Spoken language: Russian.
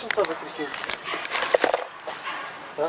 Ну, тоже трясни. А?